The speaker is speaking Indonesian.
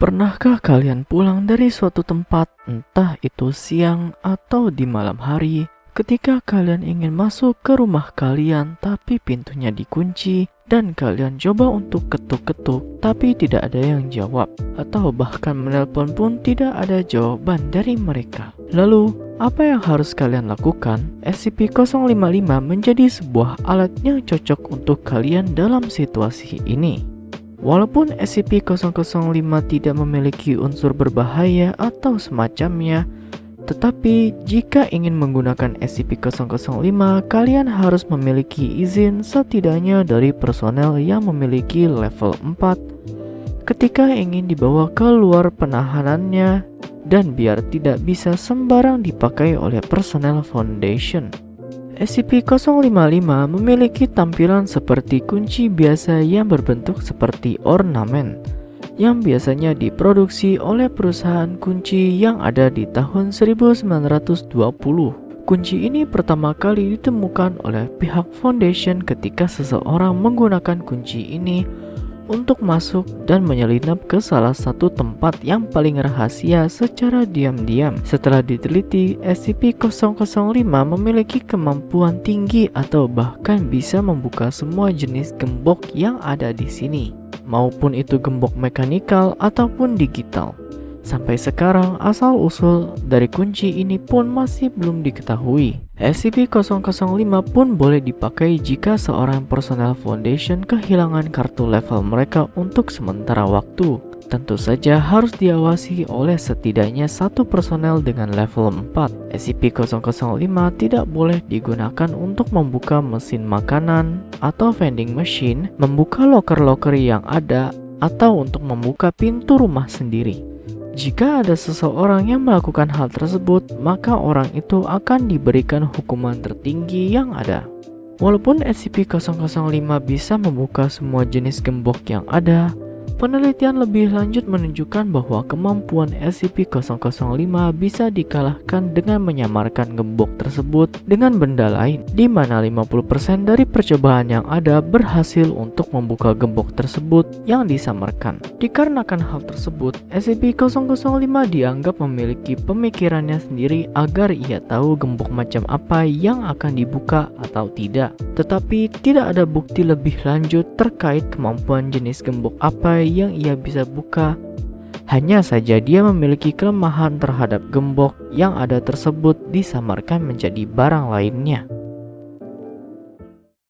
Pernahkah kalian pulang dari suatu tempat, entah itu siang atau di malam hari, ketika kalian ingin masuk ke rumah kalian tapi pintunya dikunci dan kalian coba untuk ketuk-ketuk tapi tidak ada yang jawab atau bahkan menelpon pun tidak ada jawaban dari mereka. Lalu, apa yang harus kalian lakukan? SCP-055 menjadi sebuah alat yang cocok untuk kalian dalam situasi ini. Walaupun SCP-005 tidak memiliki unsur berbahaya atau semacamnya, tetapi jika ingin menggunakan SCP-005, kalian harus memiliki izin setidaknya dari personel yang memiliki level 4 ketika ingin dibawa keluar penahanannya dan biar tidak bisa sembarang dipakai oleh personel Foundation. SCP-055 memiliki tampilan seperti kunci biasa yang berbentuk seperti ornamen yang biasanya diproduksi oleh perusahaan kunci yang ada di tahun 1920. Kunci ini pertama kali ditemukan oleh pihak Foundation ketika seseorang menggunakan kunci ini untuk masuk dan menyelinap ke salah satu tempat yang paling rahasia secara diam-diam. Setelah diteliti, SCP-005 memiliki kemampuan tinggi atau bahkan bisa membuka semua jenis gembok yang ada di sini, maupun itu gembok mekanikal ataupun digital. Sampai sekarang, asal-usul dari kunci ini pun masih belum diketahui. SCP-005 pun boleh dipakai jika seorang personel Foundation kehilangan kartu level mereka untuk sementara waktu. Tentu saja harus diawasi oleh setidaknya satu personel dengan level 4. SCP-005 tidak boleh digunakan untuk membuka mesin makanan atau vending machine, membuka loker-loker yang ada, atau untuk membuka pintu rumah sendiri. Jika ada seseorang yang melakukan hal tersebut, maka orang itu akan diberikan hukuman tertinggi yang ada. Walaupun SCP-005 bisa membuka semua jenis gembok yang ada, Penelitian lebih lanjut menunjukkan bahwa kemampuan SCP-005 bisa dikalahkan dengan menyamarkan gembok tersebut dengan benda lain, di mana 50% dari percobaan yang ada berhasil untuk membuka gembok tersebut yang disamarkan. Dikarenakan hal tersebut, SCP-005 dianggap memiliki pemikirannya sendiri agar ia tahu gembok macam apa yang akan dibuka atau tidak. Tetapi tidak ada bukti lebih lanjut terkait kemampuan jenis gembok apa yang ia bisa buka. Hanya saja dia memiliki kelemahan terhadap gembok yang ada tersebut disamarkan menjadi barang lainnya.